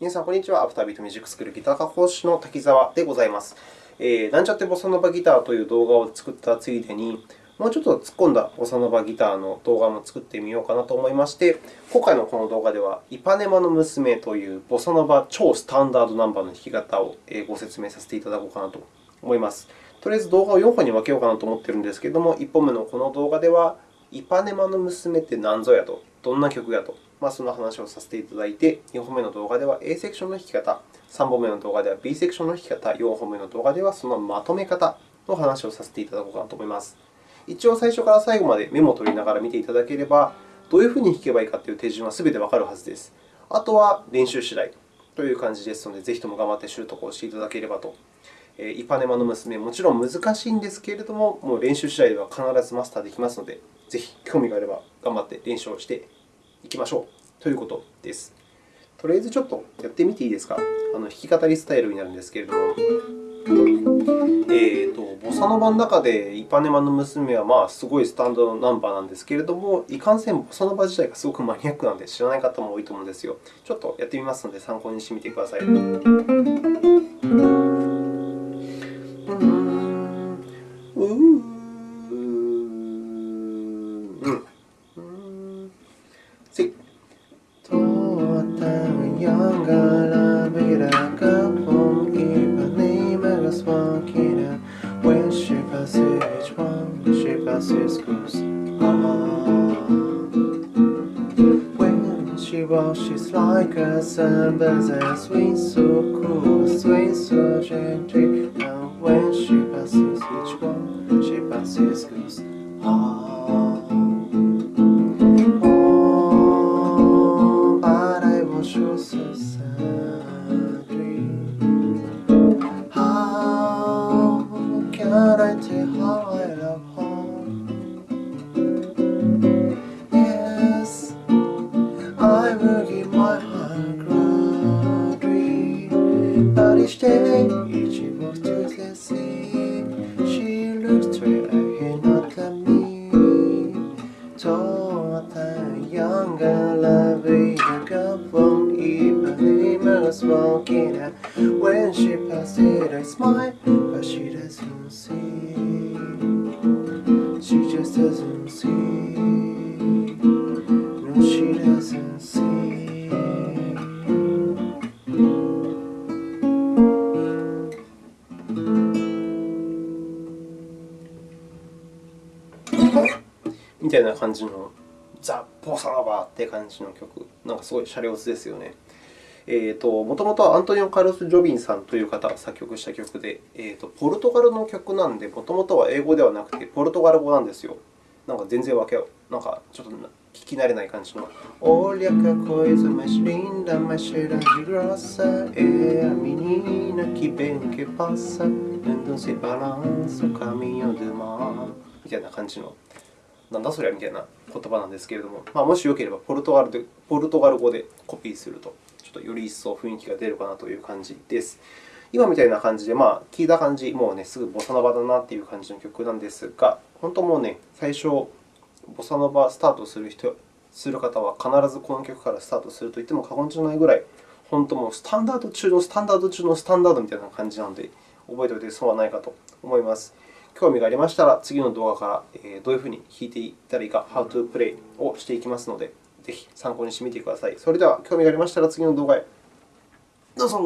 皆さん、こんにちは。アフタービートミュージックスクールギター科講師の滝沢でございます。えー、なんちゃってボサノバギターという動画を作ったついでに、もうちょっと突っ込んだボサノバギターの動画も作ってみようかなと思いまして、今回のこの動画では、イパネマの娘というボサノバ超スタンダードナンバーの弾き方をご説明させていただこうかなと思います。とりあえず動画を4本に分けようかなと思っているんですけれども、1本目のこの動画では、イパネマの娘って何ぞやと、どんな曲やとまあ、その話をさせていただいて、2本目の動画では A セクションの弾き方、3本目の動画では B セクションの弾き方、4本目の動画ではそのまとめ方の話をさせていただこうかなと思います。一応、最初から最後までメモを取りながら見ていただければ、どういうふうに弾けばいいかという手順はすべてわかるはずです。あとは練習次第という感じですので、ぜひとも頑張って習得をしていただければと。イパネマの娘、もちろん難しいんですけれども、もう練習次第では必ずマスターできますので、ぜひ興味があれば頑張って練習をしていきましょう。ということです。とりあえずちょっとやってみていいですか？あの弾き語りスタイルになるんですけれども、えーと、ボサノバの中でイパネマの娘はまあすごいスタンドナンバーなんですけれども、いかんせんボサノバ自体がすごくマニアックなので知らない方も多いと思うんですよ。ちょっとやってみますので参考にしてみてください。When she passes one, she passes goes on When she washes like a sand, there's a sweet so cool. from Ipanema was walking out When she passed it I smiled But she doesn't see She just doesn't see No, she doesn't see みたいな感じの ザ・ボサノバって感じの曲、なんかすごいシャレオツですよね。えーと、もともとはアントニオ・カルス・ジョビンさんという方が作曲した曲で、えーと、ポルトガルの曲なんで、もともとは英語ではなくてポルトガル語なんですよ。なんか全然わけなんかちょっと聞き慣れない感じの。Olha que coisa mais linda, mais cheira de grossa É a menina que bem que passa Andam se balança o caminho do mar みたいな感じの。なんだそりゃみたいな言葉なんですけれども、まあ、もしよければポルトガルでポルトガル語でコピーすると、ちょっとより一層雰囲気が出るかなという感じです。今みたいな感じで、まあ、聞いた感じ、もうね、すぐボサノバだなという感じの曲なんですが、本当もうね、最初、ボサノバスタートする人する方は必ずこの曲からスタートすると言っても過言じゃないぐらい、本当もうスタンダード中のスタンダード中のスタンダードみたいな感じなので、覚えておいて損はないかと思います。興味がありましたら、次の動画からどういうふうに弾いていったらいいか、How to Play をしていきますので、ぜひ参考にしてみてください。それでは、興味がありましたら次の動画へ。どうぞ